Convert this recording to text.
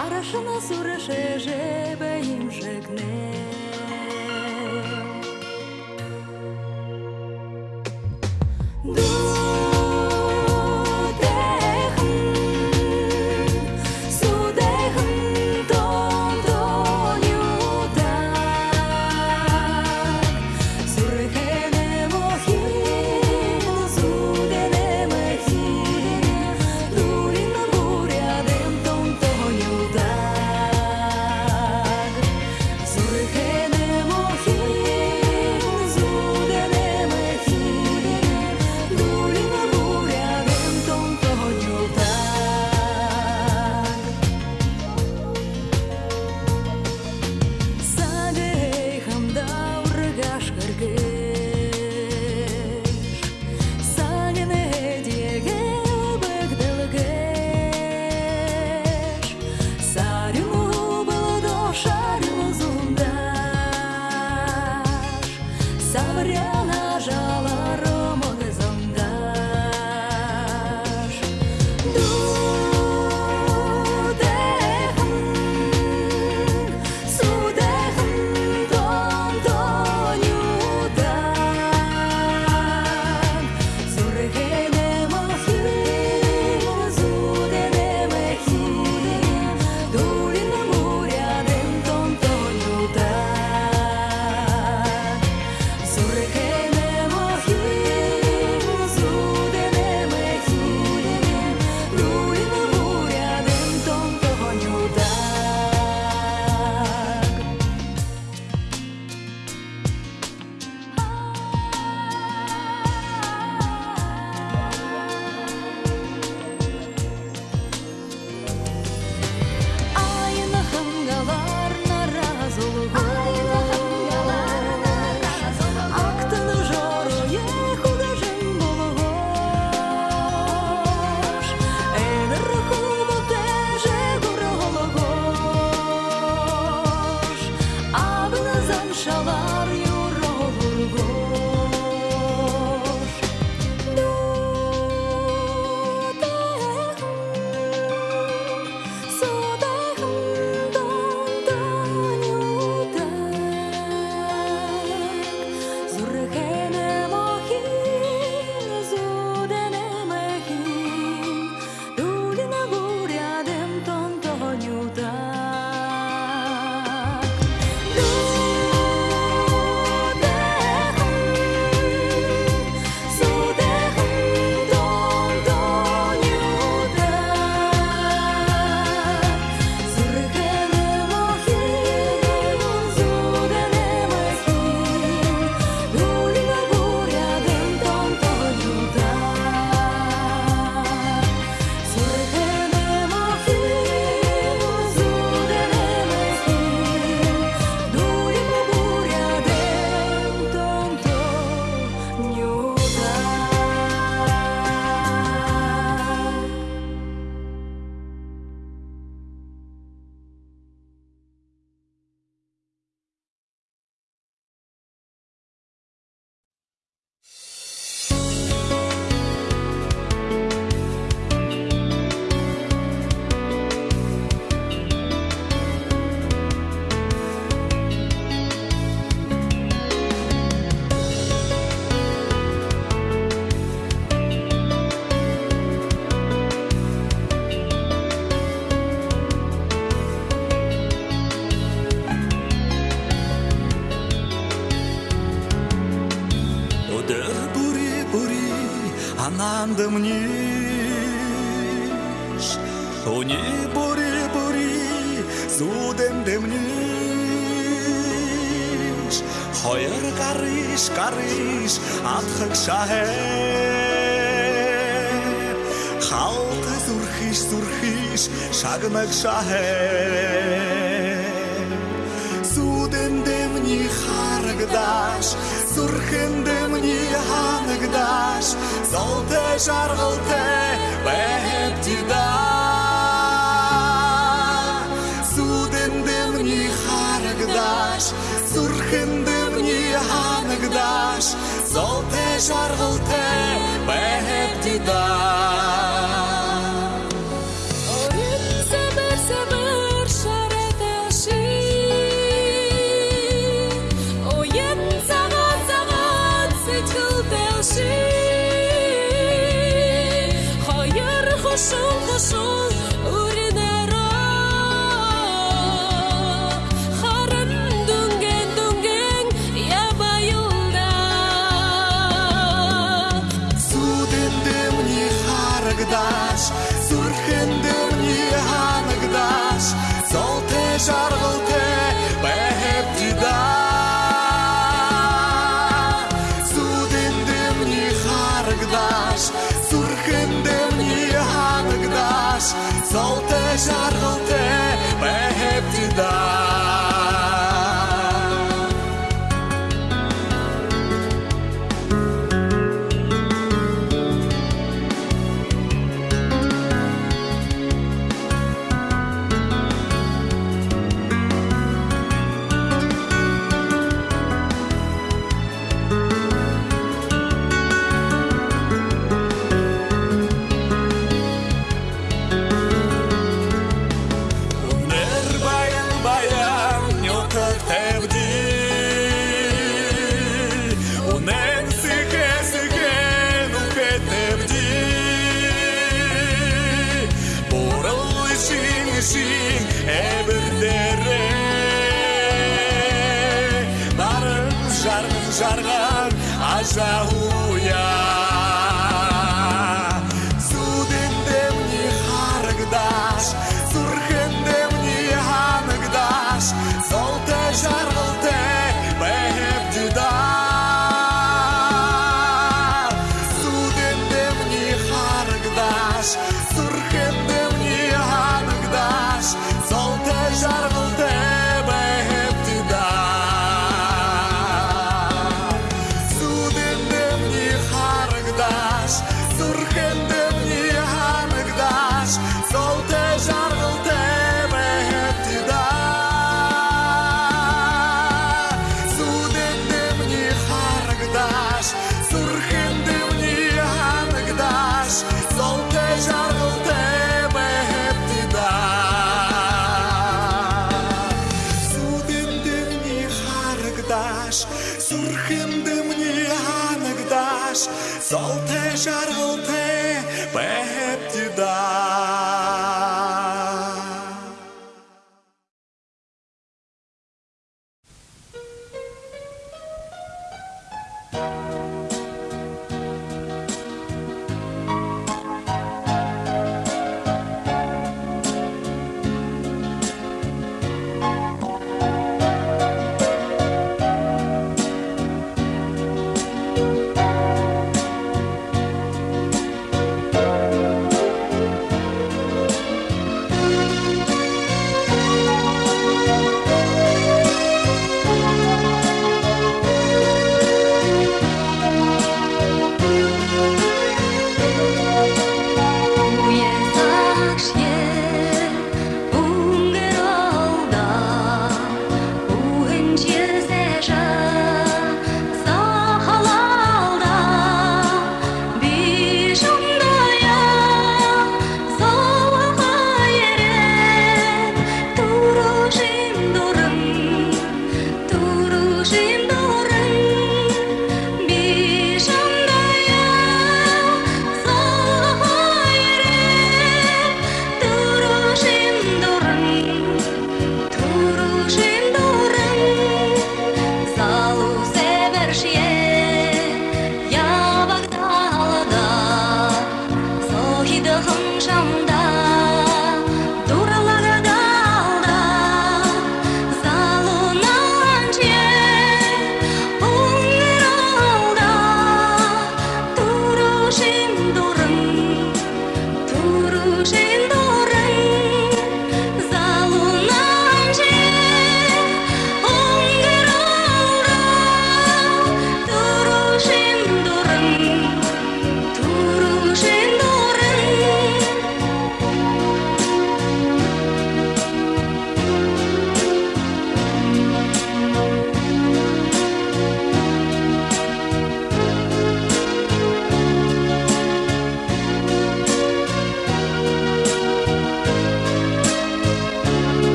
Արաշնաս ուրը շեժե բեմ շեգներ дэмниш Уни бори бори зүдэм дэмниш Хоёр гариш гариш атхаг шахэ. Халт зүрхиш зүрхиш шагнаг шахэ қырдаш сұрқындым ниханыңдаш солты жарғылты бәптида судындым нихарыңдаш сұрқындым ниханыңдаш солты жарғылты бәптида Surgând de ea în te out Solté žaroté